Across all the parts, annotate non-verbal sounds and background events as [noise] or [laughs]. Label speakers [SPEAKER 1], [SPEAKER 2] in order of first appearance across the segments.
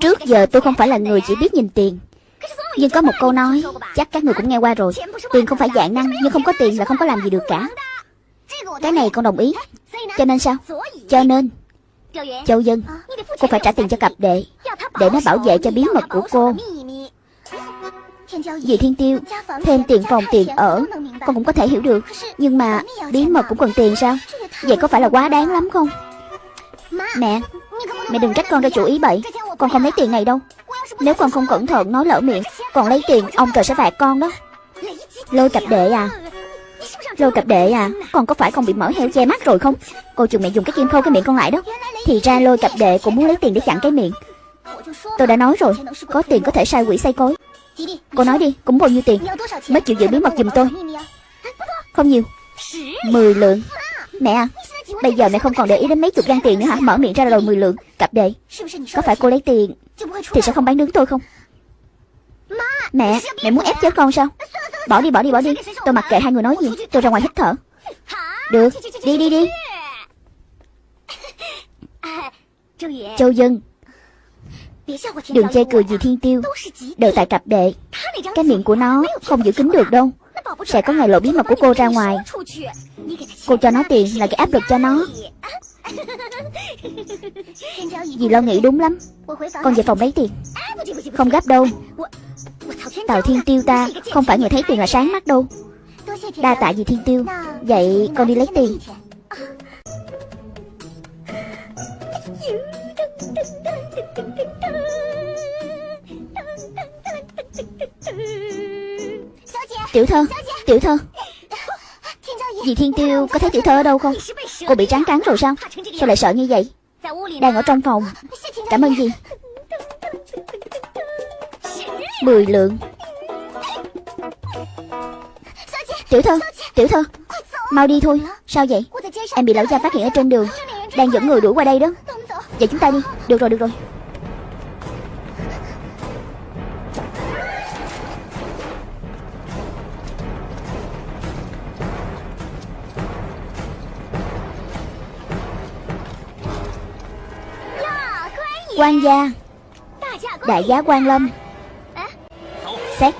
[SPEAKER 1] Trước giờ tôi không phải là người chỉ biết nhìn tiền. Nhưng có một câu nói, Chắc các người cũng nghe qua rồi. Tiền không phải dạng năng, Nhưng không có tiền là không có làm gì được cả. Cái này con đồng ý. Cho nên sao? Cho nên, Châu Dân, Cô phải trả tiền cho cặp đệ, Để nó bảo vệ cho bí mật của cô. Vì Thiên Tiêu, Thêm tiền phòng, tiền ở, Con cũng có thể hiểu được. Nhưng mà bí mật cũng cần tiền sao? Vậy có phải là quá đáng lắm không? Mẹ Mẹ đừng trách con ra chủ ý bậy. Con không lấy tiền này đâu. Nếu con không cẩn thận, nói lỡ miệng, Còn lấy tiền, ông trời sẽ phạt con đó. Lôi cặp đệ à. Lôi cặp đệ à. Con có phải con bị mở heo che mắt rồi không? Cô chừng mẹ dùng cái kim khâu cái miệng con lại đó. Thì ra lôi cặp đệ cũng muốn lấy tiền để chặn cái miệng. Tôi đã nói rồi, Có tiền có thể sai quỷ say cối. Cô nói đi, cũng bao nhiêu tiền? Mới chịu giữ bí mật giùm tôi. Không nhiều. Mười lượng. Mẹ à. Bây giờ mẹ không còn để ý đến mấy chục gan tiền nữa hả? Mở miệng ra rồi mười lượng. Cặp đệ Có phải cô lấy tiền Thì sẽ không bán đứng tôi không? Mẹ Mẹ muốn ép chết con sao? Bỏ đi bỏ đi bỏ đi. Tôi mặc kệ hai người nói gì. Tôi ra ngoài hít thở. Được. Đi đi đi. Châu Dân. Đừng chê cười gì thiên tiêu. Đều tại cặp đệ Cái miệng của nó không giữ kín được đâu. Sẽ có ngày lộ bí mật của cô ra ngoài. Cô cho nó tiền là cái áp lực cho nó. Dì lo nghĩ đúng lắm. Con về phòng lấy tiền. Không gấp đâu. Tào thiên tiêu ta, Không phải người thấy tiền là sáng mắt đâu. Đa tạ dì thiên tiêu. Vậy con đi lấy tiền. Tiểu thơ Tiểu thơ. [laughs] Dì Thiên Tiêu có thấy tiểu thơ ở đâu không? Cô bị tráng cắn rồi sao? Sao lại sợ như vậy? Đang ở trong phòng. Cảm ơn dì. Mười lượng. Tiểu thơ Tiểu thơ. Mau đi thôi. Sao vậy? Em bị lão gia phát hiện ở trên đường. Đang dẫn người đuổi qua đây đó. Vậy chúng ta đi. Được rồi được rồi quan gia. Đại giá quan lâm. Xét.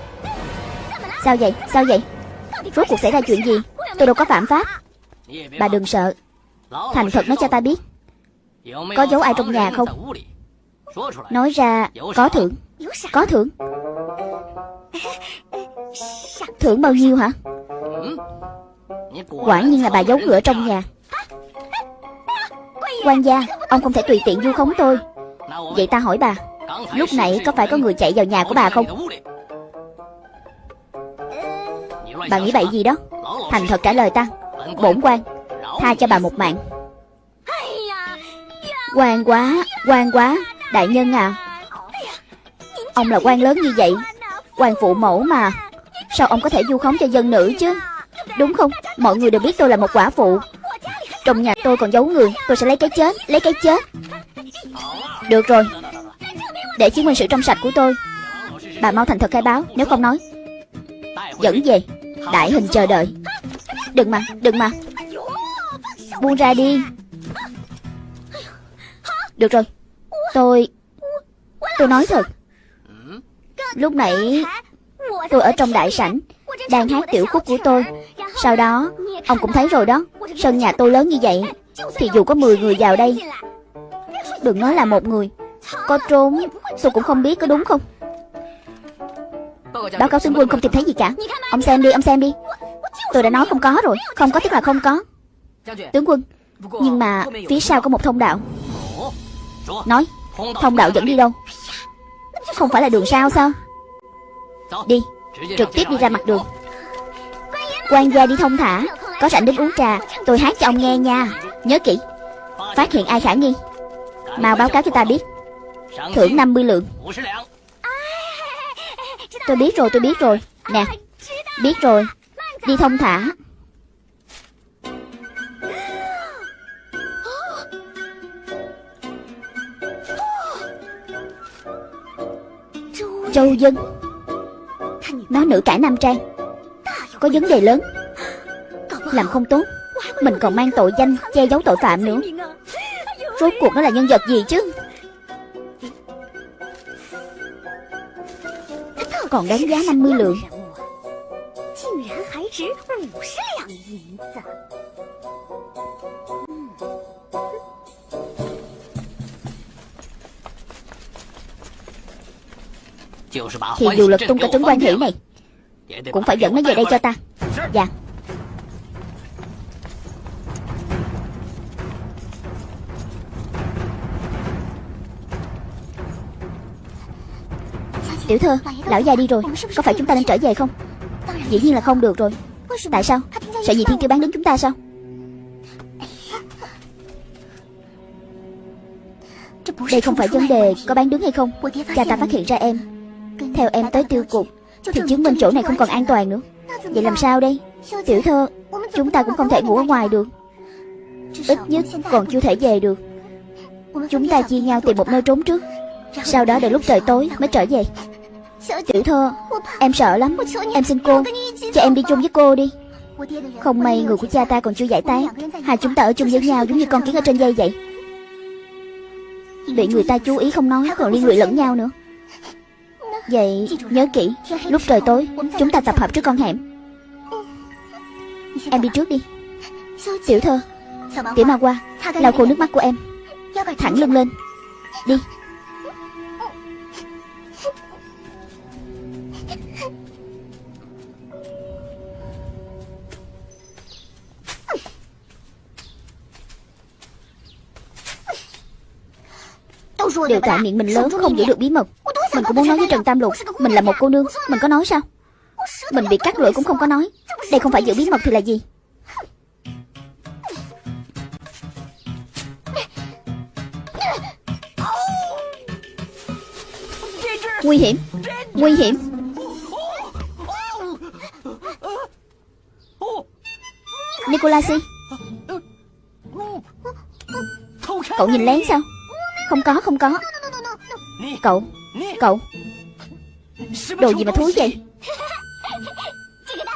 [SPEAKER 1] Sao vậy? Sao vậy? Rốt cuộc xảy ra chuyện gì? Tôi đâu có phạm pháp. Bà đừng sợ. Thành thật nói cho ta biết. Có giấu ai trong nhà không? Nói ra, có thưởng. Có thưởng. Thưởng bao nhiêu hả? Quả nhiên là bà giấu ngựa trong nhà. Quan gia, Ông không thể tùy tiện vu khống tôi. Vậy ta hỏi bà, Lúc nãy có phải có người chạy vào nhà của bà không? Bà nghĩ bậy gì đó? Thành thật trả lời ta, Bổn quan, Tha cho bà một mạng. Quan quá Quan quá, Đại nhân à. Ông là quan lớn như vậy, quan phụ mẫu mà. Sao ông có thể du khống cho dân nữ chứ? Đúng không? Mọi người đều biết tôi là một quả phụ. Trong nhà tôi còn giấu người, Tôi sẽ lấy cái chết, Lấy cái chết được rồi. Để chứng minh sự trong sạch của tôi, Bà mau thành thật khai báo, Nếu không nói. Dẫn về. Đại hình chờ đợi. Đừng mà Đừng mà. Buông ra đi. Được rồi. Tôi Tôi nói thật. Lúc nãy, Tôi ở trong đại sảnh, Đang hát tiểu khúc của tôi. Sau đó, Ông cũng thấy rồi đó. Sân nhà tôi lớn như vậy, Thì dù có 10 người vào đây Đừng nói là một người. Có trốn, Tôi cũng không biết có đúng không? Báo cáo tướng quân không tìm thấy gì cả. Ông xem đi, ông xem đi. Tôi đã nói không có rồi. Không có tức là không có. Tướng quân, Nhưng mà phía sau có một thông đạo. Nói, Thông đạo dẫn đi đâu? Không phải là đường sao sao? Đi, Trực tiếp đi ra mặt đường. Quan gia đi thông thả. Có rảnh đến uống trà. Tôi hát cho ông nghe nha. Nhớ kỹ. Phát hiện ai khả nghi? Mau báo cáo cho ta biết. Thưởng 50 lượng. Tôi biết rồi, tôi biết rồi. Nè, Biết rồi. Đi thông thả. Châu Dân. Nó nữ cải nam trang Có vấn đề lớn. Làm không tốt. Mình còn mang tội danh che giấu tội phạm nữa. Rốt cuộc nó là nhân vật gì chứ? Còn đáng giá 50 lượng. Thì dù lực tung cả trứng quan hỷ này, Cũng phải dẫn nó về đây cho ta. Dạ. Tiểu thơ, lão già đi rồi Có phải chúng ta nên trở về không? Dĩ nhiên là không được rồi. Tại sao? Sợ gì thiên kiêu bán đứng chúng ta sao? Đây không phải vấn đề có bán đứng hay không. Cha ta phát hiện ra em. Theo em tới tiêu cục Thì chứng minh chỗ này không còn an toàn nữa. Vậy làm sao đây? Tiểu thơ Chúng ta cũng không thể ngủ ở ngoài được. Ít nhất còn chưa thể về được. Chúng ta chia nhau tìm một nơi trốn trước. Sau đó đợi lúc trời tối mới trở về. Tiểu thơ. Em sợ lắm. Em xin cô Cho em đi chung với cô đi. Không may người của cha ta còn chưa giải tán. Hai chúng ta ở chung với nhau giống như con kiến ở trên dây vậy? Bị người ta chú ý không nói Còn liên lụy lẫn nhau nữa. Vậy nhớ kỹ Lúc trời tối Chúng ta tập hợp trước con hẻm Em đi trước đi. Tiểu thơ Tiểu ma qua Lau khô nước mắt của em. Thẳng lưng lên. Đi Đều tại miệng mình lớn không giữ được bí mật. Mình cũng muốn nói với Trần Tam Lục Mình là một cô nương Mình có nói sao? Mình bị cắt lưỡi cũng không có nói. Đây không phải giữ bí mật thì là gì? Nguy hiểm. Nguy hiểm. Nicolasi Cậu nhìn lén sao không có không có. Cậu Cậu. Đồ gì mà thúi vậy?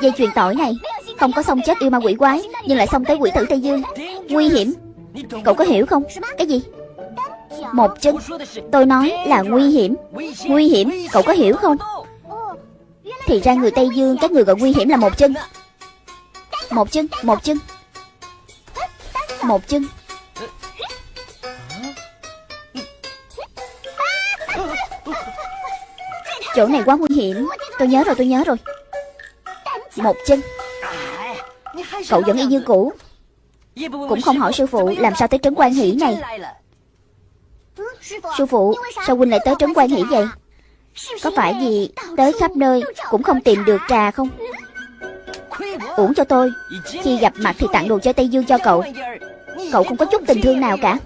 [SPEAKER 1] Dây chuyền tỏi này, Không có xong chết yêu ma quỷ quái, Nhưng lại xong tới quỷ tử Tây Dương. Nguy hiểm. Cậu có hiểu không? Cái gì? Một chân. Tôi nói là nguy hiểm. Nguy hiểm. Cậu có hiểu không? Thì ra người Tây Dương, Các người gọi nguy hiểm là một chân. Một chân Một chân. Một chân. Chỗ này quá nguy hiểm. Tôi nhớ rồi, tôi nhớ rồi. Một chân. Cậu vẫn y như cũ. Cũng không hỏi sư phụ làm sao tới trấn quan hỷ này. Sư phụ, Sao huynh lại tới trấn quan hỷ vậy? Có phải gì tới khắp nơi Cũng không tìm được trà không? Uổng cho tôi. Khi gặp mặt thì tặng đồ chơi Tây Dương cho cậu. Cậu không có chút tình thương nào cả.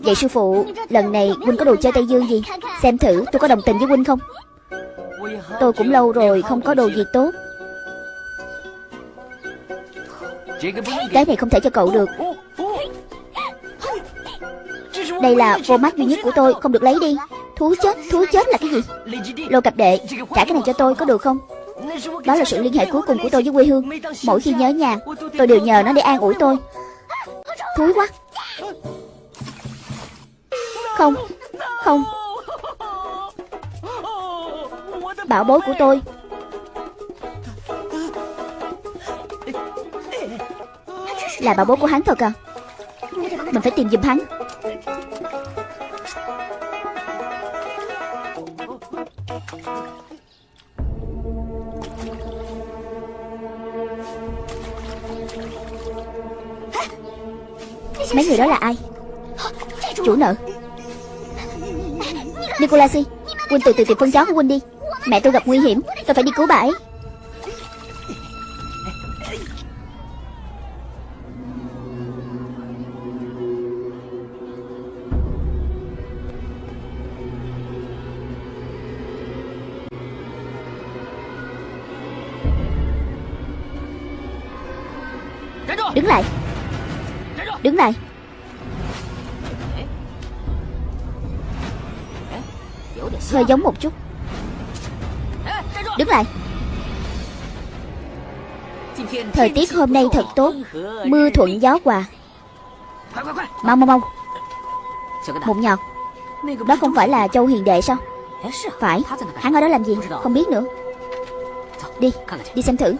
[SPEAKER 1] Vậy sư phụ Lần này huynh có đồ chơi Tây Dương gì? Xem thử tôi có đồng tình với huynh không? Tôi cũng lâu rồi không có đồ gì tốt. Cái này không thể cho cậu được. Đây là vô mắt duy nhất của tôi Không được lấy đi. Thú chết, thú chết là cái gì? Lô cặp đệ, trả cái này cho tôi có được không? Đó là sự liên hệ cuối cùng của tôi với quê hương. Mỗi khi nhớ nhà Tôi đều nhờ nó để an ủi tôi. Thúi quá. Không Không. Bảo bối của tôi. Là bảo bối của hắn thật à? Mình phải tìm giùm hắn. Mấy người đó là ai? Chủ nợ. Nicolasi Huynh từ từ tìm phân chó của Huynh đi. Mẹ tôi gặp nguy hiểm Tôi phải đi cứu bà ấy Hơi giống một chút. Đứng lại. Thời tiết hôm nay thật tốt. Mưa thuận gió hòa. Mau mau mau. Một nhọt. Đó không phải là châu hiền đệ sao? Phải. Hắn ở đó làm gì? Không biết nữa. Đi Đi xem thử.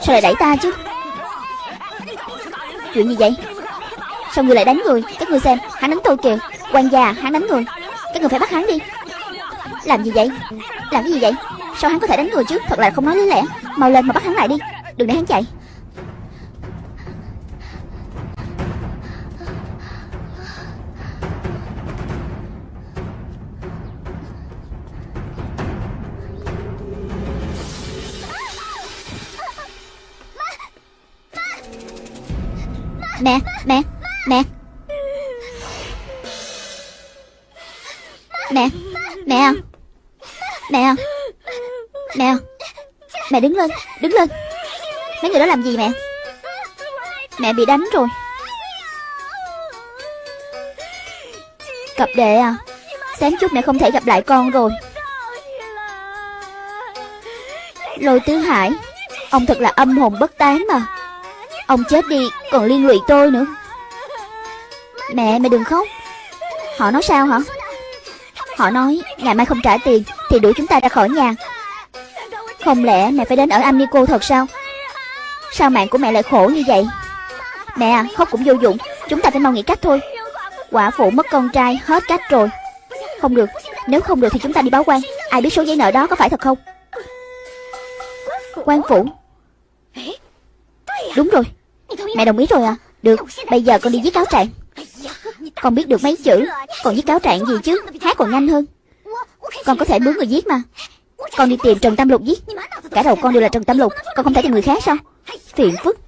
[SPEAKER 1] Sao lại đẩy ta chứ? Chuyện gì vậy? Sao người lại đánh người? Các người xem, Hắn đánh tôi kìa. Quan gia, hắn đánh người. Các người phải bắt hắn đi. Làm gì vậy? Làm cái gì vậy? Sao hắn có thể đánh người chứ? Thật là không nói lý lẽ. Mau lên mà bắt hắn lại đi. Đừng để hắn chạy. Mẹ, mẹ, mẹ. Mẹ, mẹ à. Mẹ à. Mẹ à. Mẹ đứng lên, đứng lên. Mấy người đó làm gì mẹ? Mẹ bị đánh rồi. Cặp đệ à Sáng chút mẹ không thể gặp lại con rồi. Lôi tứ hải Ông thật là âm hồn bất tán mà. Ông chết đi còn liên lụy tôi nữa. Mẹ mẹ đừng khóc. Họ nói sao hả? Họ nói ngày mai không trả tiền. Thì đuổi chúng ta ra khỏi nhà. Không lẽ mẹ phải đến ở Amico thật sao? Sao mạng của mẹ lại khổ như vậy? Mẹ à khóc cũng vô dụng. Chúng ta phải mau nghĩ cách thôi. Quả phụ mất con trai, hết cách rồi. Không được. Nếu không được thì chúng ta đi báo quan. Ai biết số giấy nợ đó có phải thật không? Quan phủ. Đúng rồi. Mẹ đồng ý rồi à. Được. Bây giờ con đi viết cáo trạng. Con biết được mấy chữ. Còn viết cáo trạng gì chứ? Hát còn nhanh hơn. Con có thể mướn người viết mà. Con đi tìm Trần Tam Lục viết Cả đầu con đều là Trần Tam Lục. Con không thể tìm người khác sao? Phiền phức.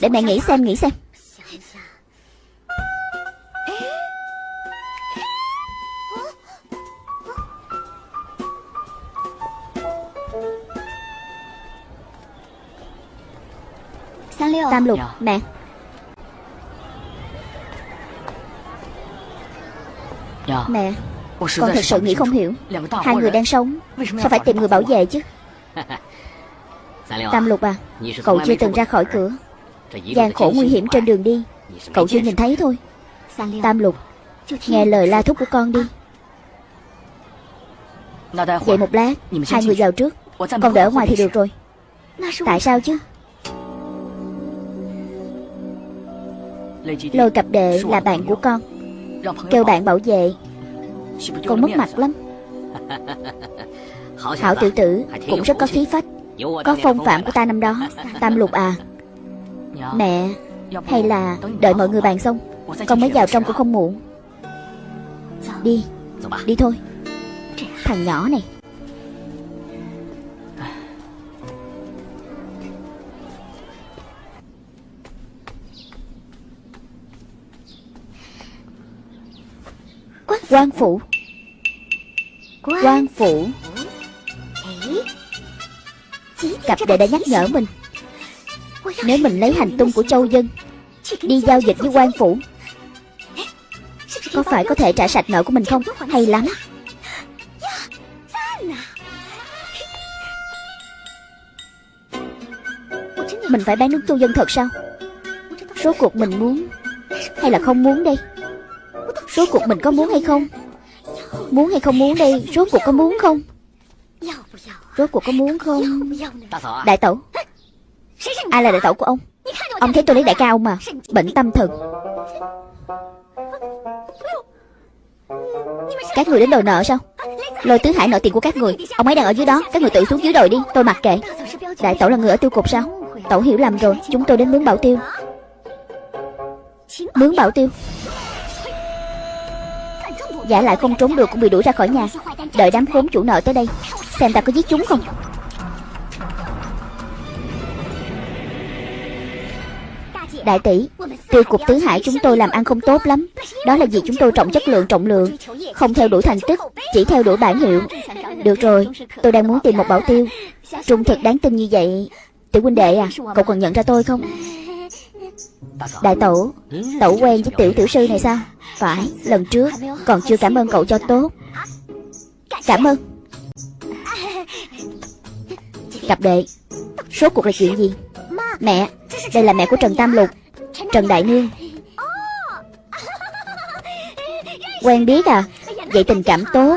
[SPEAKER 1] Để mẹ nghĩ xem nghĩ xem. Tam lục Mẹ. Mẹ [laughs] Con thật sự nghĩ không hiểu Hai người đang sống Sao phải tìm người bảo vệ chứ？Tam lục à Cậu chưa từng ra khỏi cửa。gian khổ nguy hiểm trên đường đi Cậu chưa nhìn thấy thôi。Tam lục Nghe lời la thúc của con đi。Vậy một lát Hai người vào trước。Con đỡ ngoài thì được rồi。Tại sao chứ？Lôi cặp đệ là bạn của con Kêu bạn bảo vệ Con mất mặt lắm. [laughs] Hảo tiểu tử cũng rất có khí phách. Có phong phạm của ta năm đó [laughs] Tam lục à. Mẹ Hay là đợi mọi người bàn xong Con mới vào trong cũng không muộn Đi Đi thôi. Thằng nhỏ này quan phủ. Quan phủ. Cặp đệ đã nhắc nhở mình. Nếu mình lấy hành tung của châu dân đi giao dịch với quan phủ có phải có thể trả sạch nợ của mình không? hay lắm. mình phải bán nước châu dân thật sao? Số cuộc mình muốn hay là không muốn đây Rốt cuộc mình có muốn hay không? Muốn hay không muốn đây? Rốt cuộc có muốn không? Rốt cuộc có muốn không? Đại tẩu. Ai là đại tẩu của ông. Ông thấy tôi lấy đại ca ông mà. Bệnh tâm thần. Các người đến đòi nợ sao? Lôi tứ hải nợ tiền của các người. Ông ấy đang ở dưới đó. Các người tự xuống dưới đồi đi. Tôi mặc kệ. Đại tẩu là người ở tiêu cục sao? Tẩu hiểu lầm rồi. Chúng tôi đến mướn bảo tiêu. Mướn bảo tiêu. Giả lại không trốn được cũng bị đuổi ra khỏi nhà. Đợi đám khốn chủ nợ tới đây. Xem ta có giết chúng không? Đại tỷ Tiêu cục tứ hải chúng tôi làm ăn không tốt lắm. Đó là vì chúng tôi trọng chất lượng trọng lượng. Không theo đuổi thành tích Chỉ theo đuổi bản hiệu. Được rồi Tôi đang muốn tìm một bảo tiêu. Trung thực đáng tin như vậy. Tiểu huynh đệ à Cậu còn nhận ra tôi không Đại tẩu Tẩu quen với tiểu tiểu sư này sao? Phải, lần trước Còn chưa cảm ơn cậu cho tốt. Cảm ơn. Cặp đệ Số cuộc là chuyện gì? Mẹ, Đây là mẹ của Trần Tam Lục, Trần Đại Nương. Quen biết à? Vậy tình cảm tốt.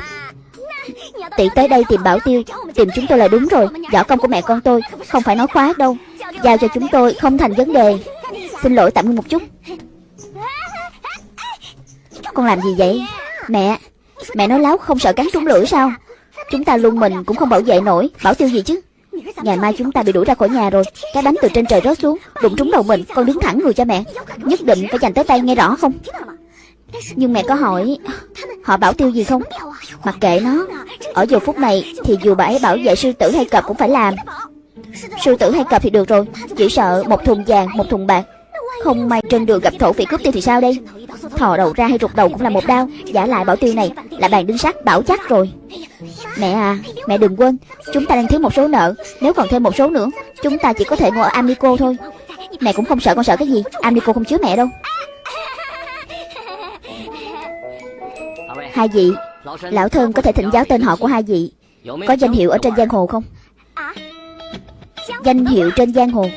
[SPEAKER 1] Tỷ tới đây tìm bảo tiêu, Tìm chúng tôi là đúng rồi. Võ công của mẹ con tôi Không phải nói khoác đâu. Giao cho chúng tôi không thành vấn đề. Xin lỗi, tạm ngưng một chút. Con làm gì vậy? Mẹ Mẹ nói láo không sợ cắn trúng lưỡi sao? Chúng ta luôn mình cũng không bảo vệ nổi. Bảo tiêu gì chứ? Ngày mai chúng ta bị đuổi ra khỏi nhà rồi. Cái bánh từ trên trời rớt xuống, Đụng trúng đầu mình. Con đứng thẳng người cho mẹ. Nhất định phải dành tới tay nghe rõ không? Nhưng mẹ có hỏi, Họ bảo tiêu gì không? Mặc kệ nó. Ở giờ phút này Thì dù bà ấy bảo vệ sư tử hay cọp cũng phải làm. Sư tử hay cọp thì được rồi. Chỉ sợ một thùng vàng, một thùng bạc. Không may trên đường gặp thổ phỉ cướp tiêu thì sao đây? Thò đầu ra hay rụt đầu cũng là một đau. Giả lại bảo tiêu này Là bàn đinh sắt bảo chắc rồi. Mẹ à Mẹ đừng quên, Chúng ta đang thiếu một số nợ. Nếu còn thêm một số nữa, Chúng ta chỉ có thể ngồi ở Amico thôi. Mẹ cũng không sợ con sợ cái gì. Amico không chứa mẹ đâu. Hai vị, Lão thân có thể thỉnh giáo tên họ của hai vị. Có danh hiệu ở trên giang hồ không? Danh hiệu trên giang hồ.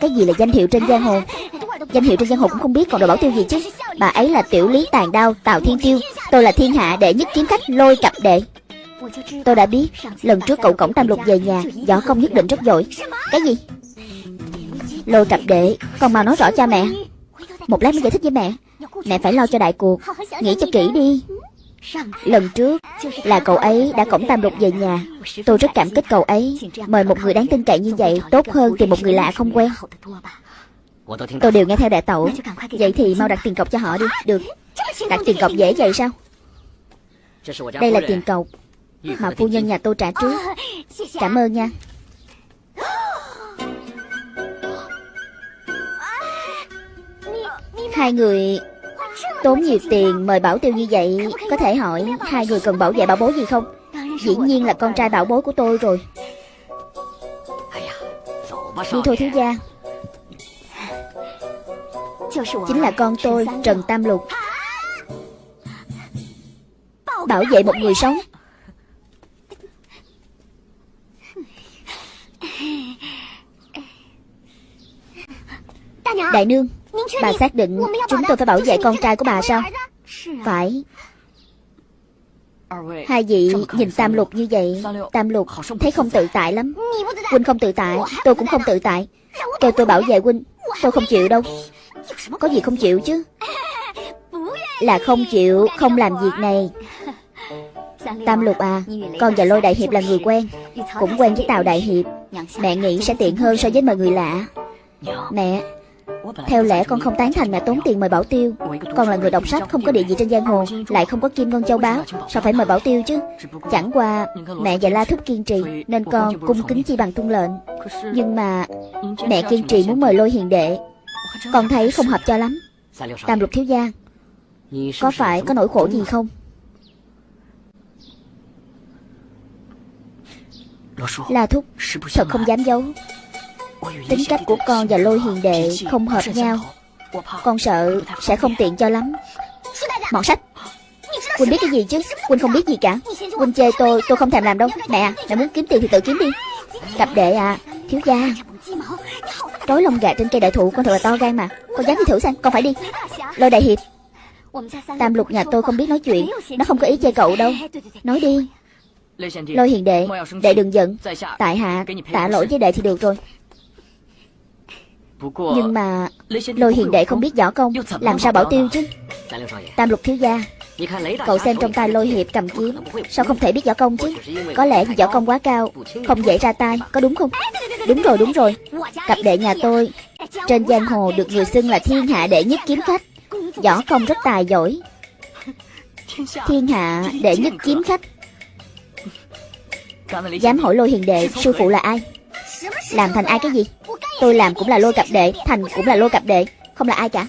[SPEAKER 1] Cái gì là danh hiệu trên giang hồ? Danh hiệu trên giang hồ cũng không biết, còn đồ bảo tiêu gì chứ? Bà ấy là tiểu lý tàn đao Tào Thiên Tiêu. Tôi là thiên hạ đệ nhất kiếm khách, lôi cặp đệ. Tôi đã biết, Lần trước cậu cổng tam lục về nhà, Võ công nhất định rất giỏi. Cái gì? Lôi cặp đệ, còn mau nói rõ cho mẹ. Một lát mới giải thích với mẹ. Mẹ phải lo cho đại cuộc. Nghĩ cho kỹ đi. Lần trước là cậu ấy đã cổng tam lục về nhà. Tôi rất cảm kích cậu ấy. Mời một người đáng tin cậy như vậy Tốt hơn tìm một người lạ không quen. Tôi đều nghe theo đại tẩu. Vậy thì mau đặt tiền cọc cho họ đi. Được. Đặt tiền cọc dễ vậy sao? Đây là tiền cọc Mà phu nhân nhà tôi trả trước. Cảm ơn nha. Hai người Tốn nhiều tiền mời bảo tiêu như vậy, Có thể hỏi hai người cần bảo vệ bảo bối gì không? Dĩ nhiên là con trai bảo bối của tôi rồi. Đi thôi thiếu gia. Chính là con tôi, Trần Tam Lục. Bảo vệ một người sống. Đại nương Bà xác định chúng tôi phải bảo vệ con trai của bà sao? Phải. Hai vị nhìn Tam Lục như vậy Tam Lục thấy không tự tại lắm. Huynh không tự tại Tôi cũng không tự tại. Kêu tôi bảo vệ Huynh Tôi không chịu đâu. Có gì không chịu chứ? [laughs] Là không chịu Không làm việc này. Tam Lục à Con và Lôi Đại Hiệp là người quen Cũng quen với Tào Đại Hiệp. Mẹ nghĩ sẽ tiện hơn so với mời người lạ. Mẹ theo lẽ con không tán thành mẹ tốn tiền mời bảo tiêu. Con là người đọc sách, không có địa vị trên giang hồ, Lại không có kim ngân châu báu Sao phải mời bảo tiêu chứ? Chẳng qua, mẹ và La Thúc kiên trì, Nên con cung kính chi bằng tuân lệnh. Nhưng mà Mẹ kiên trì muốn mời lôi hiền đệ. Con thấy không hợp cho lắm. Tam lục thiếu gia, Có phải có nỗi khổ gì không? La Thúc, Thật không dám giấu. Tính cách của con và lôi hiền đệ không hợp nhau. Con sợ sẽ không tiện cho lắm. Mọn sách. Quỳnh biết cái gì chứ? Quỳnh không biết gì cả. Quỳnh chê tôi tôi không thèm làm đâu. Mẹ à, mẹ muốn kiếm tiền thì tự kiếm đi. Cặp đệ à Thiếu gia. Trói lông gà trên cây đại thụ, con thật là to gan mà. Con dám đi thử xem, Con phải đi. Lôi đại hiệp. Tam lục nhà tôi không biết nói chuyện. Nó không có ý chê cậu đâu. Nói đi. Lôi hiền đệ Đệ đừng giận. Tại hạ tạ lỗi với đệ thì được rồi nhưng mà Lôi hiền đệ không biết võ công Làm sao bảo tiêu chứ? Tam lục thiếu gia. Cậu xem trong tay lôi hiệp cầm kiếm Sao không thể biết võ công chứ? Có lẽ võ công quá cao Không dễ ra tay Có đúng không? Đúng rồi đúng rồi. Cặp đệ nhà tôi Trên giang hồ được người xưng là thiên hạ đệ nhất kiếm khách. Võ công rất tài giỏi. Thiên hạ đệ nhất kiếm khách. Dám hỏi lôi hiền đệ Sư phụ là ai làm thành ai cái gì? Tôi làm cũng là lôi cặp đệ, Thành cũng là lôi cặp đệ. Không là ai cả.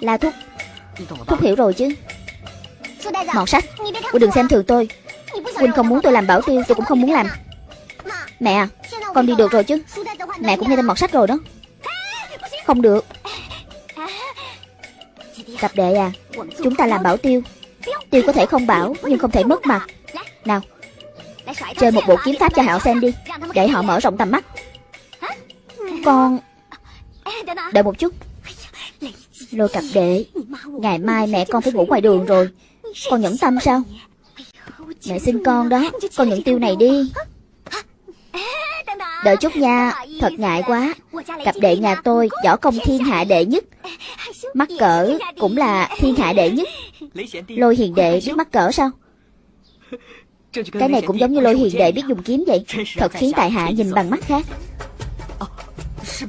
[SPEAKER 1] La Thúc. Thúc hiểu rồi chứ. Mọt sách. Cô đừng xem thường tôi. Huynh không muốn tôi làm bảo tiêu, Tôi cũng không muốn làm. Mẹ à Con đi được rồi chứ. Mẹ cũng nghe tên mọt sách rồi đó. Không được. Cặp đệ à Chúng ta làm bảo tiêu. Tiêu có thể không bảo, Nhưng không thể mất mặt Nào Chơi một bộ kiếm pháp cho họ xem đi, Để họ mở rộng tầm mắt. Con Đợi một chút. Lôi cặp đệ, Ngày mai mẹ con phải ngủ ngoài đường rồi. Con nhẫn tâm sao? Mẹ xin con đó, Con nhận tiêu này đi. Đợi chút nha, Thật ngại quá. Cặp đệ nhà tôi, võ công thiên hạ đệ nhất. Mắc cỡ cũng là thiên hạ đệ nhất. Lôi hiền đệ biết mắc cỡ sao? Cái này cũng giống như lôi hiền đệ biết dùng kiếm vậy. Thật khiến tại hạ nhìn bằng mắt khác.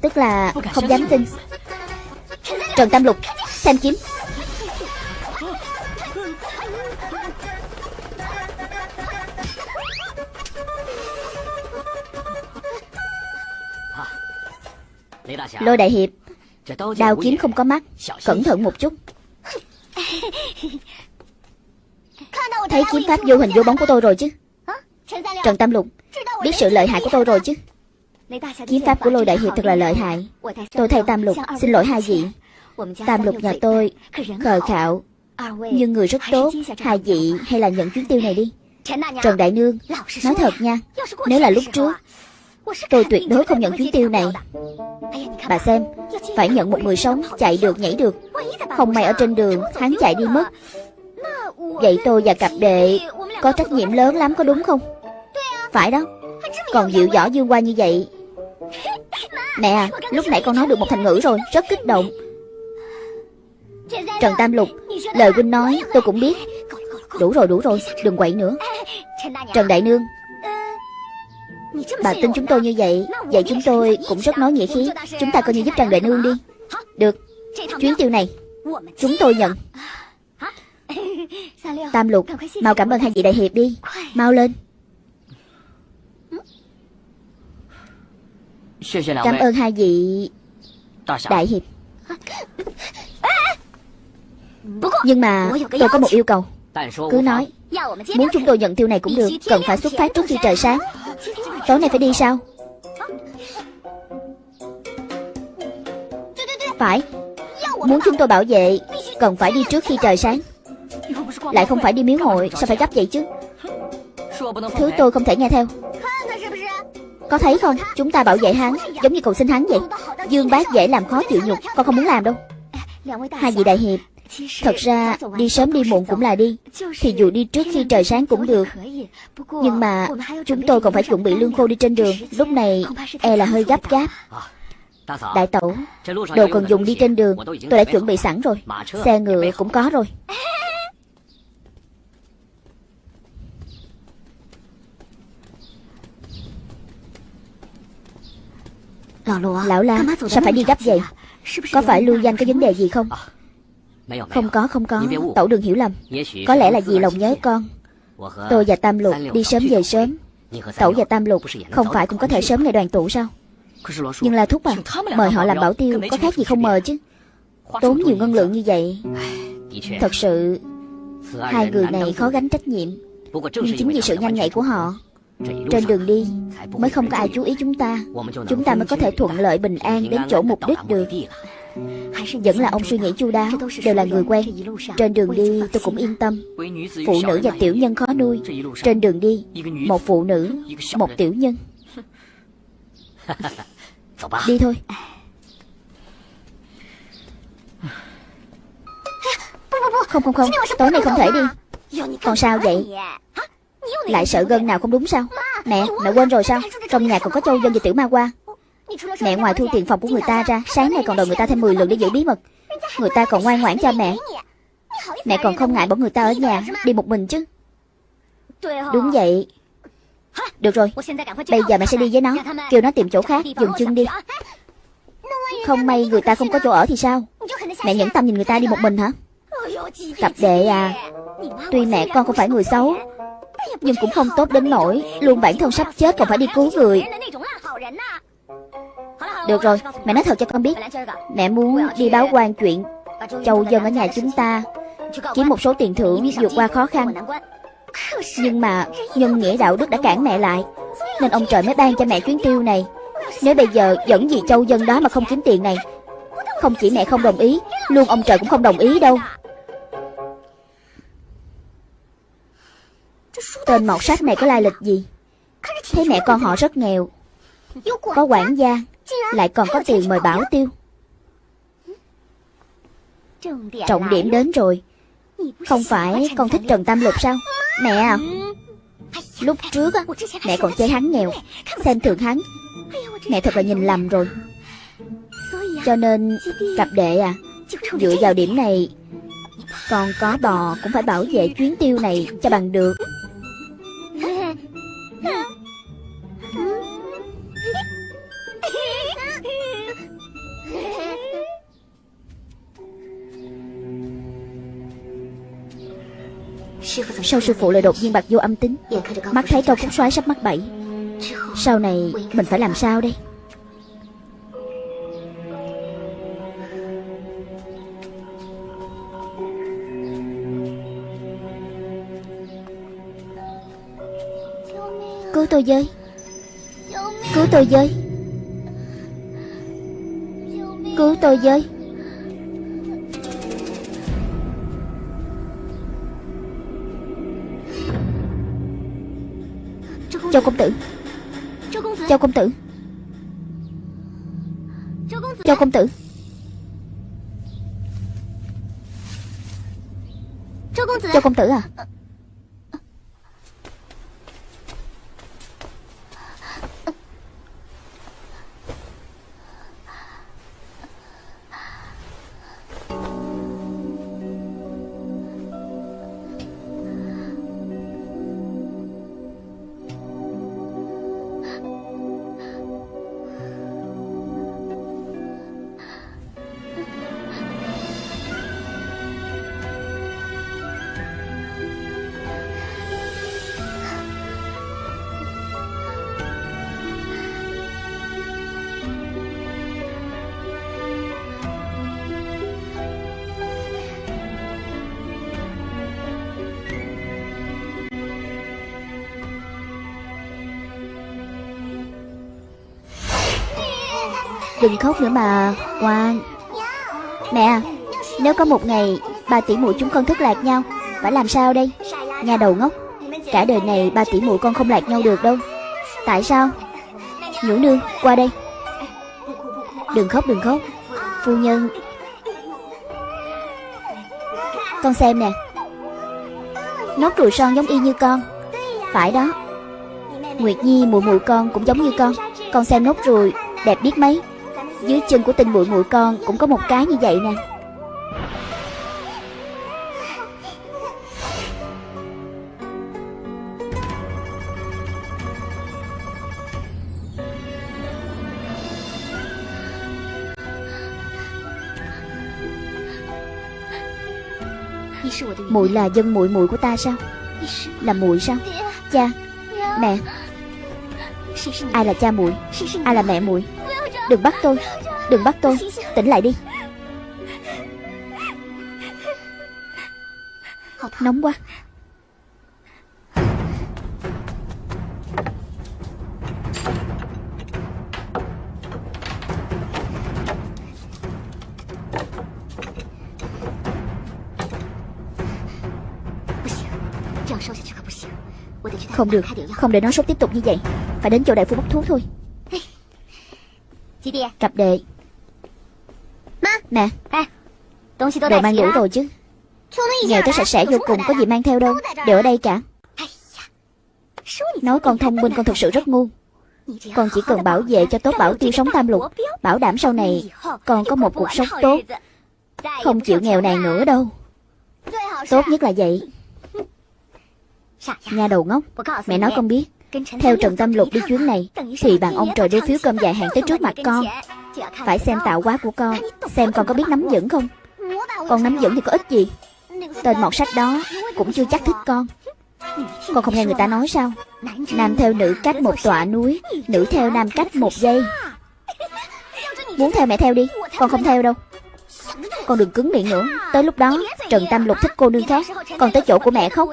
[SPEAKER 1] Tức là không dám tin. Trần Tam Lục, Xem kiếm. Lôi đại hiệp đào kiếm không có mắt. Cẩn thận một chút. Thấy kiếm pháp vô hình vô bóng của tôi rồi chứ? Trần Tam Lục, Biết sự lợi hại của tôi rồi chứ? Kiếm pháp của lôi đại hiệp thật là lợi hại. Tôi thay Tam Lục, Xin lỗi hai vị. Tam Lục nhà tôi, Khờ khạo. Nhưng người rất tốt, Hai vị hay là nhận chuyến tiêu này đi. Trần Đại Nương, Nói thật nha, Nếu là lúc trước, Tôi tuyệt đối không nhận chuyến tiêu này. Bà xem, Phải nhận một người sống Chạy được, nhảy được. Không may ở trên đường, Hắn chạy đi mất. Vậy tôi và cặp đệ Có trách nhiệm lớn lắm có đúng không? Phải đó. Còn dịu dõ dương qua như vậy. Mẹ à Lúc nãy con nói được một thành ngữ rồi, Rất kích động. Trần Tam Lục, Lời huynh nói tôi cũng biết. Đủ rồi đủ rồi, Đừng quậy nữa. Trần Đại Nương, Bà tin chúng tôi như vậy Vậy chúng tôi cũng rất nói nghĩa khí. Chúng ta coi như giúp Trần Đại Nương đi. Được. Chuyến tiêu này, Chúng tôi nhận. Tam Lục Mau cảm ơn hai vị đại hiệp đi. Mau lên. Cảm ơn hai vị Đại hiệp. Nhưng mà tôi có một yêu cầu. Cứ nói Muốn chúng tôi nhận tiêu này cũng được Cần phải xuất phát trước khi trời sáng. Tối nay phải đi sao? Phải. Muốn chúng tôi bảo vệ Cần phải đi trước khi trời sáng Lại không phải đi miếu hội Sao phải gấp vậy chứ? Thứ tôi không thể nghe theo. Có thấy không? Chúng ta bảo vệ hắn Giống như cầu xin hắn vậy. Dương bác dễ làm khó chịu nhục Con không muốn làm đâu. Hai vị đại hiệp Thật ra đi sớm đi muộn cũng là đi. Thì dù đi trước khi trời sáng cũng được. Nhưng mà chúng tôi còn phải chuẩn bị lương khô đi trên đường. Lúc này e là hơi gấp gáp. Đại tẩu Đồ cần dùng đi trên đường. Tôi đã chuẩn bị sẵn rồi. Xe ngựa cũng có rồi Lão La Sao phải đi gấp vậy? Có phải lưu danh có vấn đề gì không? Không có không có. Tẩu đừng hiểu lầm. Có lẽ là vì lòng nhớ con. Tôi và Tam Lục đi sớm về sớm. Tẩu và Tam Lục Không phải cũng có thể sớm ngày đoàn tụ sao? Nhưng là thúc à Mời họ làm bảo tiêu Có khác gì không mời chứ? Tốn nhiều ngân lượng như vậy. Thật sự Hai người này khó gánh trách nhiệm. Nhưng chính vì sự nhanh nhạy của họ Trên đường đi Mới không có ai chú ý chúng ta. Chúng ta mới có thể thuận lợi bình an Đến chỗ mục đích được. Vẫn là ông suy nghĩ chu đáo Đều là người quen. Trên đường đi tôi cũng yên tâm. Phụ nữ và tiểu nhân khó nuôi. Trên đường đi Một phụ nữ Một tiểu nhân. [laughs] Đi thôi. [laughs] Không không không. Tối nay không thể đi. Còn sao vậy lại sợ gân nào không đúng sao? Mẹ, mẹ quên rồi sao? Trong nhà còn có châu dân và tiểu ma qua. Mẹ ngoài thu tiền phòng của người ta ra Sáng nay còn đòi người ta thêm 10 lần để giữ bí mật. Người ta còn ngoan ngoãn cho mẹ. Mẹ còn không ngại bỏ người ta ở nhà Đi một mình chứ. Đúng vậy. Được rồi Bây giờ mẹ sẽ đi với nó. Kêu nó tìm chỗ khác Dừng chân đi. Không may người ta không có chỗ ở thì sao? Mẹ nhẫn tâm nhìn người ta đi một mình hả? Cặp đệ à Tuy mẹ con không phải người xấu nhưng cũng không tốt đến nỗi Luôn bản thân sắp chết còn phải đi cứu người. Được rồi, Mẹ nói thật cho con biết. Mẹ muốn đi báo quan chuyện Châu dân ở nhà chúng ta. Kiếm một số tiền thưởng vượt qua khó khăn. Nhưng mà Nhân nghĩa đạo đức đã cản mẹ lại, Nên ông trời mới ban cho mẹ chuyến tiêu này. Nếu bây giờ dẫn vì châu dân đó mà không kiếm tiền này, Không chỉ mẹ không đồng ý, Luôn ông trời cũng không đồng ý đâu. Tên mọt sách này có lai lịch gì? Thấy mẹ con họ rất nghèo. Có quản gia, Lại còn có tiền mời bảo tiêu. Trọng điểm đến rồi. Không phải con thích Trần Tam Lục sao? Mẹ à. Lúc trước á, Mẹ còn chơi hắn nghèo, Xem thường hắn. Mẹ thật là nhìn lầm rồi. Cho nên, Cặp đệ à Dựa vào điểm này, Còn có bò cũng phải bảo vệ chuyến tiêu này cho bằng được. Sau sư phụ lại đột nhiên bạc vô âm tính. Mắt thấy câu cúc xoáy sắp mắc bẫy. Sau này mình phải làm sao đây? Cứu tôi với. Cứu tôi với. Cứu tôi với. Châu công tử. Châu công tử. Châu công tử. Châu công tử. À Đừng khóc nữa mà Ngoan Mẹ, Nếu có một ngày Ba tỷ muội chúng con thất lạc nhau, Phải làm sao đây? Nhà đầu ngốc, Cả đời này ba tỷ muội con không lạc nhau được đâu. Tại sao? Nhũ nương, qua đây. Đừng khóc đừng khóc. Phu nhân. Con xem nè. Nốt ruồi son giống y như con. Phải đó. Nguyệt Nhi mụ mụ con cũng giống như con. Con xem nốt ruồi đẹp biết mấy dưới chân của tình muội muội con cũng có một cái như vậy nè. Muội là dân muội muội của ta sao? Là muội sao? Cha, mẹ. Ai là cha muội? Ai là mẹ muội? Đừng bắt tôi. Đừng bắt tôi. Tỉnh lại đi. Nóng quá. Không được. Không để nó sốt tiếp tục như vậy. Phải đến chỗ đại phu bốc thuốc thôi. Cặp đệ. Nè. Đồ mang đủ rồi chứ. Nghèo tới sạch sẽ vô cùng Có gì mang theo đâu. Đều ở đây cả. Nói con thông minh con thực sự rất ngu. Con chỉ cần bảo vệ cho tốt bảo tiêu sống tam lục Bảo đảm sau này Con có một cuộc sống tốt. Không chịu nghèo nàn nữa đâu. Tốt nhất là vậy. Nhà đầu ngốc. Mẹ nói con biết theo Trần Tâm Lục đi chuyến này Thì bạn ông trời đưa phiếu cơm dài hạn tới trước mặt con. Phải xem tạo hóa của con Xem con có biết nắm dẫn không? Con nắm dẫn thì có ích gì? Tên mọt sách đó cũng chưa chắc thích con. Con không nghe người ta nói sao? Nam theo nữ cách một tọa núi Nữ theo nam cách một giây. Muốn theo mẹ theo đi Con không theo đâu. Con đừng cứng miệng nữa. Tới lúc đó Trần Tâm Lục thích cô nương khác. Còn tới chỗ của mẹ khóc.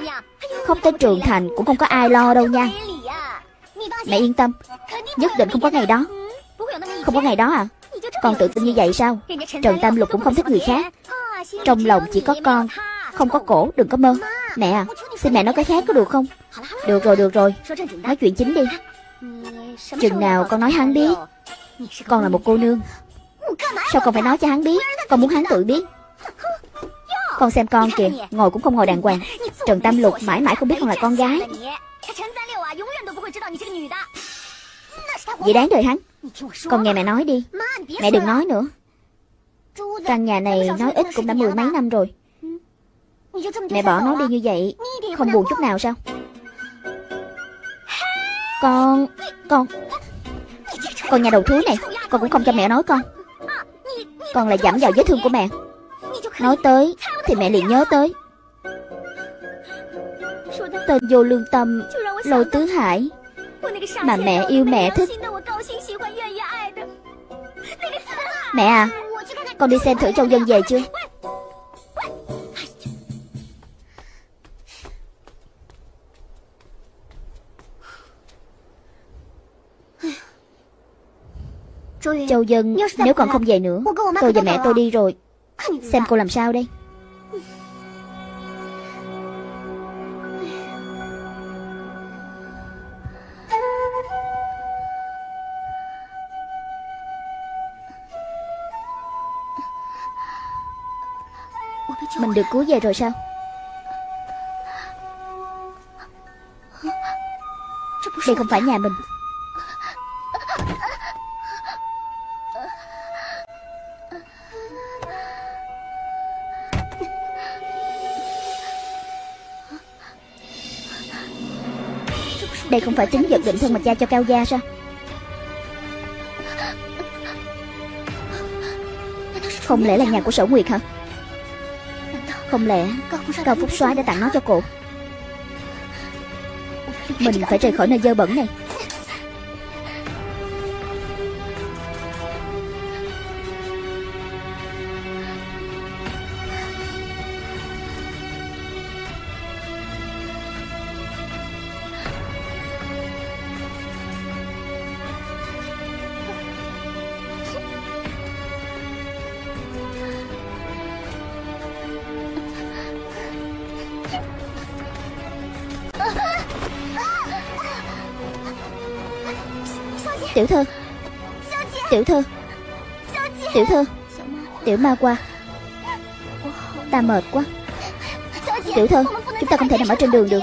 [SPEAKER 1] Khóc tới trường thành cũng không có ai lo đâu nha Mẹ yên tâm. Nhất định không có ngày đó. Không có ngày đó à? Con tự tin như vậy sao? Trần Tam Lục cũng không thích người khác. Trong lòng chỉ có con, Không có cổ, đừng có mơ. Mẹ à Xin mẹ nói cái khác có được không? Được rồi được rồi. Nói chuyện chính đi. Chừng nào con nói hắn biết? Con là một cô nương. Sao con phải nói cho hắn biết? Con muốn hắn tự biết. Con xem con kìa, Ngồi cũng không ngồi đàng hoàng. Trần Tam Lục mãi mãi không biết con là con gái. Vậy đáng đời hắn. Còn nghe mẹ nói đi. Mẹ đừng nói nữa. Căn nhà này nói ít cũng đã mười mấy năm rồi. Mẹ bỏ nó đi như vậy Không buồn chút nào sao? Con Con. Con nhà đầu thúi này Con cũng không cho mẹ nói con. Con lại dẫm vào vết thương của mẹ. Nói tới Thì mẹ liền nhớ tới. Tên vô lương tâm Lôi tứ hải Mà mẹ yêu mẹ thích. Mẹ à Con đi xem thử châu dân về chưa? Châu dân Nếu còn không về nữa Tôi và mẹ tôi đi rồi. Xem cô làm sao đây được cứu về rồi sao? Đây không phải nhà mình. Đây không phải tính vật định thân mà cha cho Cao Gia sao? Không lẽ là nhà của sở Nguyệt hả? Không lẽ Cao Phúc soái đã tặng nó cho cô? Mình phải rời khỏi nơi dơ bẩn này. Tiểu thư. Tiểu thư. Tiểu thư. Tiểu ma qua. Ta mệt quá. Tiểu thư, Chúng ta không thể nằm ở trên đường được.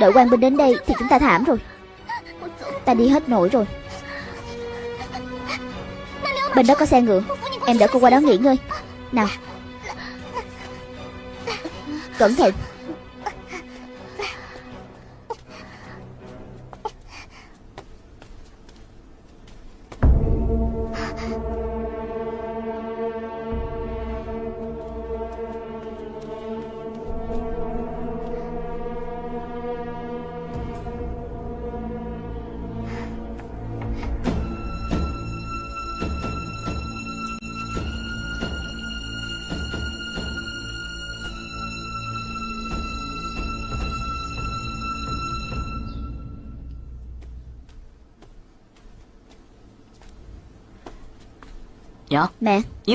[SPEAKER 1] Đợi quan binh đến đây thì chúng ta thảm rồi. Ta đi hết nổi rồi. Bên đó có xe ngựa. Em đỡ cô qua đó nghỉ ngơi. Nào. Cẩn thận.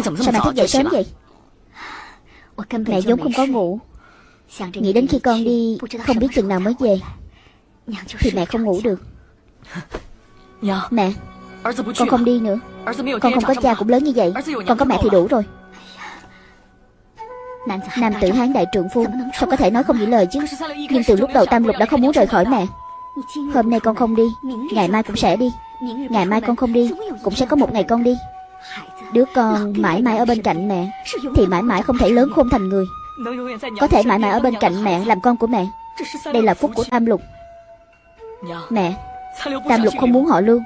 [SPEAKER 1] Sao mẹ thức dậy sớm vậy Mẹ vốn không có ngủ Nghĩ đến khi con đi Không biết chừng nào mới về Thì mẹ không ngủ được Mẹ Con không đi nữa Con không có cha cũng lớn như vậy Con có mẹ thì đủ rồi Nam tử hán đại trượng phu Sao có thể nói không giữ lời chứ Nhưng từ lúc đầu Tam Lục đã không muốn rời khỏi mẹ Hôm nay con không đi Ngày mai cũng sẽ đi Ngày mai con không đi Cũng sẽ có một ngày con đi Đứa con mãi mãi ở bên cạnh mẹ, Thì mãi mãi không thể lớn khôn thành người. Có thể mãi mãi ở bên cạnh mẹ Làm con của mẹ. Đây là phúc của Tam Lục. Mẹ, Tam Lục không muốn họ lưu.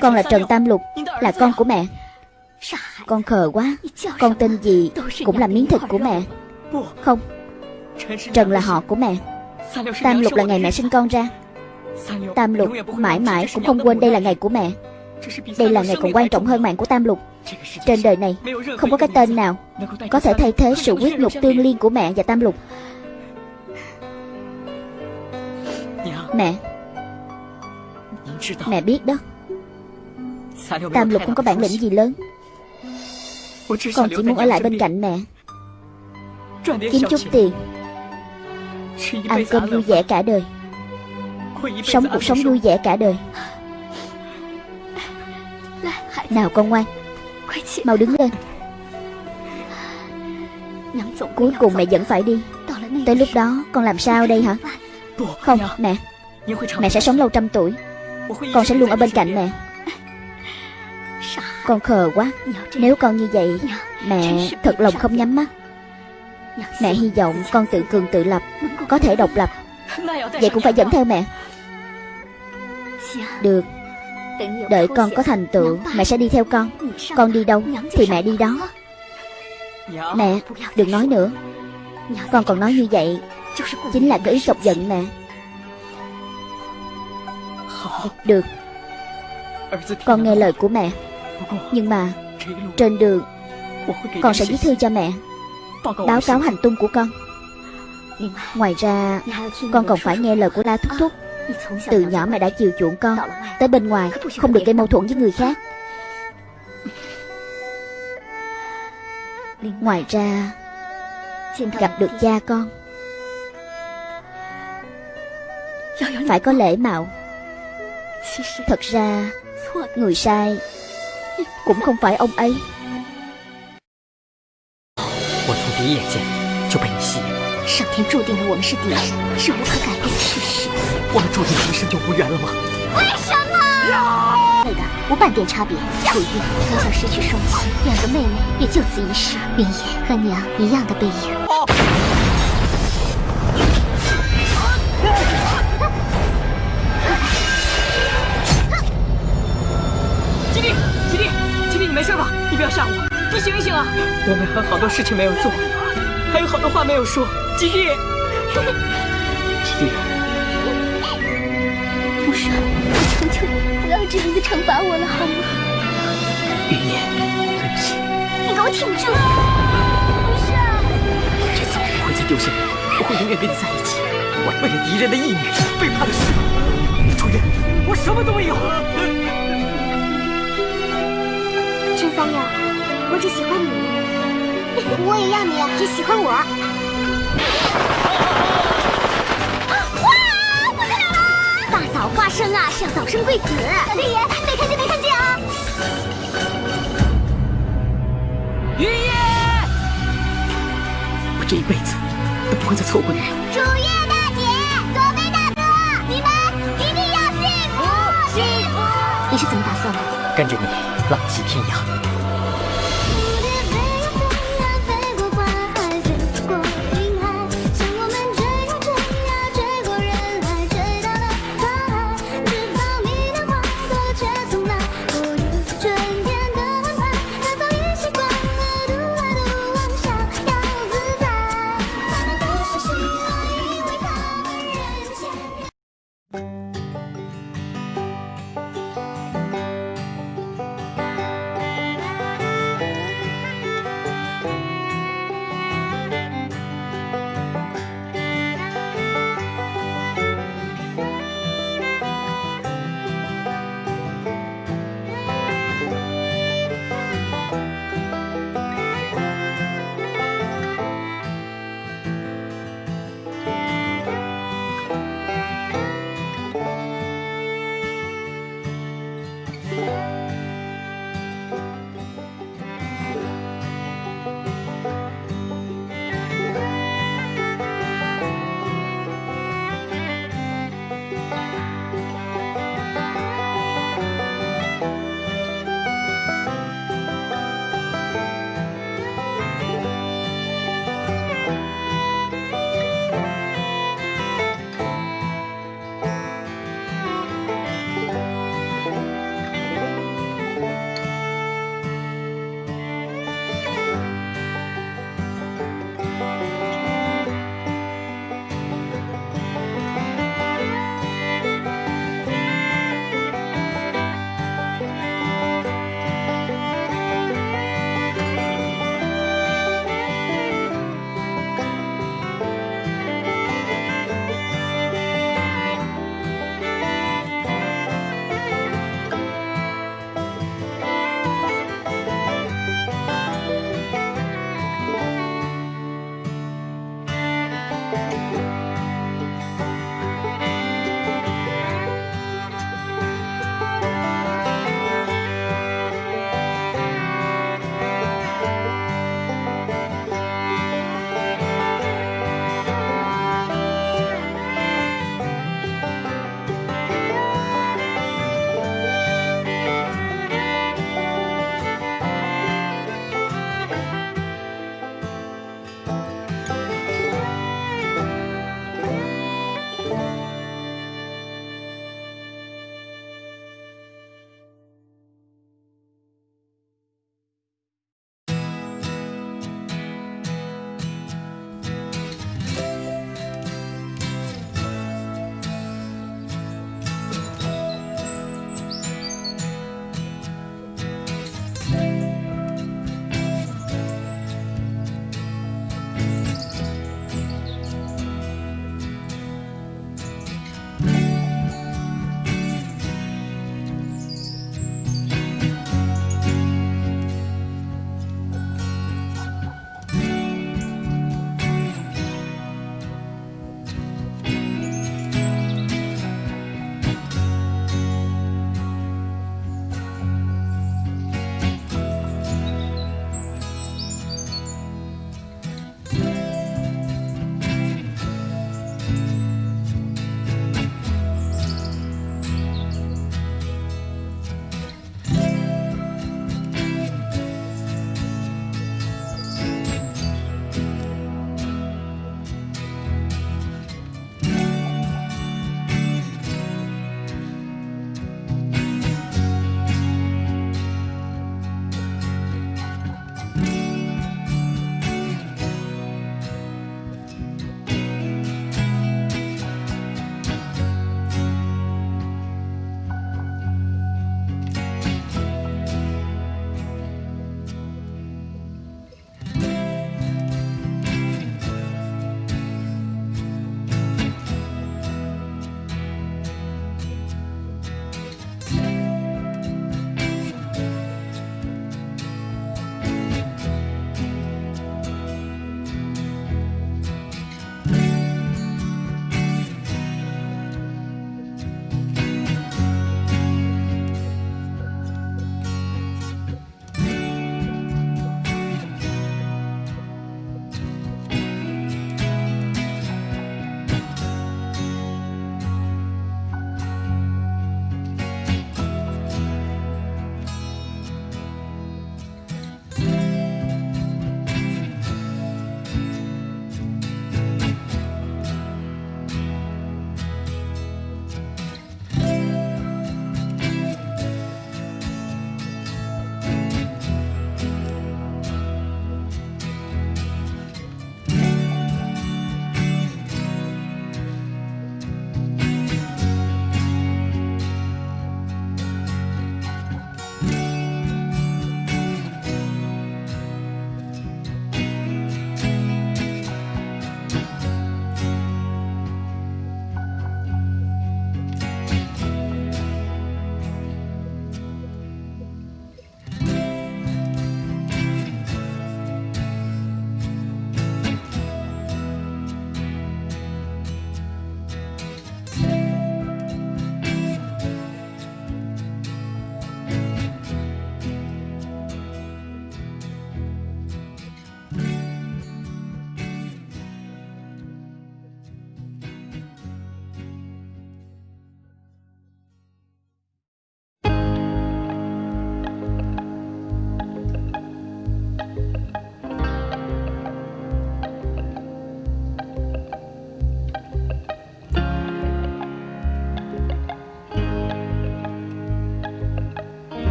[SPEAKER 1] Con là Trần Tam Lục, Là con của mẹ. Con khờ quá, Con tên gì cũng là miếng thịt của mẹ. Không, Trần là họ của mẹ. Tam Lục là ngày mẹ sinh con ra. Tam Lục mãi mãi cũng không quên đây là ngày của mẹ. Đây là ngày còn quan trọng hơn mạng của Tam Lục. Trên đời này Không có cái tên nào Có thể thay thế sự quyết nhục tương liên của mẹ và Tam Lục. Mẹ. Mẹ biết đó. Tam Lục không có bản lĩnh gì lớn. Con chỉ muốn ở lại bên cạnh mẹ. Kiếm chút tiền. Ăn cơm vui vẻ cả đời. Sống cuộc sống vui vẻ cả đời Nào con ngoan Mau đứng lên. Cuối cùng mẹ vẫn phải đi. Tới lúc đó con làm sao đây hả? Không mẹ. Mẹ sẽ sống lâu trăm tuổi. Con sẽ luôn ở bên cạnh mẹ. Con khờ quá. Nếu con như vậy Mẹ thật lòng không nhắm mắt. Mẹ hy vọng con tự cường tự lập Có thể độc lập. Vậy cũng phải dẫn theo mẹ. Được Đợi con có thành tựu Mẹ sẽ đi theo con. Con đi đâu Thì mẹ đi đó. Mẹ Đừng nói nữa. Con còn nói như vậy Chính là cái ý chọc giận mẹ. Được. Con nghe lời của mẹ. Nhưng mà Trên đường Con sẽ viết thư cho mẹ Báo cáo hành tung của con. Ngoài ra Con còn phải nghe lời của La Thúc Thúc Từ nhỏ mẹ đã chiều chuộng con Tới bên ngoài Không được gây mâu thuẫn với người khác Ngoài ra Gặp được cha con Phải có lễ mạo Thật ra Người sai Cũng không phải ông ấy
[SPEAKER 2] 我从第一眼见就被你吸引了。
[SPEAKER 3] 上天注定了我们是敌人，是无可改变的事实。
[SPEAKER 2] 我们注定一生就无缘了吗？
[SPEAKER 3] 为什么？对的，无半点差别。楚玉从小失去双亲，两个妹妹也就此一世。云野和娘一样的背影。
[SPEAKER 2] 吉利，吉利，吉利，你没事吧？你不要吓我，你醒一醒啊！我们还有好多事情没有做，还有好多话没有说。吉利，吉利，
[SPEAKER 3] 父神，我求求你，不要这样子惩罚我了，好吗？
[SPEAKER 2] 云野，对不起，
[SPEAKER 3] 你给我挺住！不是，
[SPEAKER 2] 这次我不会再丢下你，我会永远跟你在一起。我为了敌人的义女背叛了师傅，楚月，我什么都没有。
[SPEAKER 3] 陈三娘，我只喜欢你，我也要你只喜欢我。哇！不得了了！大嫂花生啊，是要早生贵子。小天爷，没看见没看见啊！
[SPEAKER 2] 云野，我这一辈子都不会再错过你了。
[SPEAKER 3] 楚月大姐，左贝大哥，你们一定要幸福幸福！你是怎么打算的？
[SPEAKER 2] 跟着你浪迹天涯，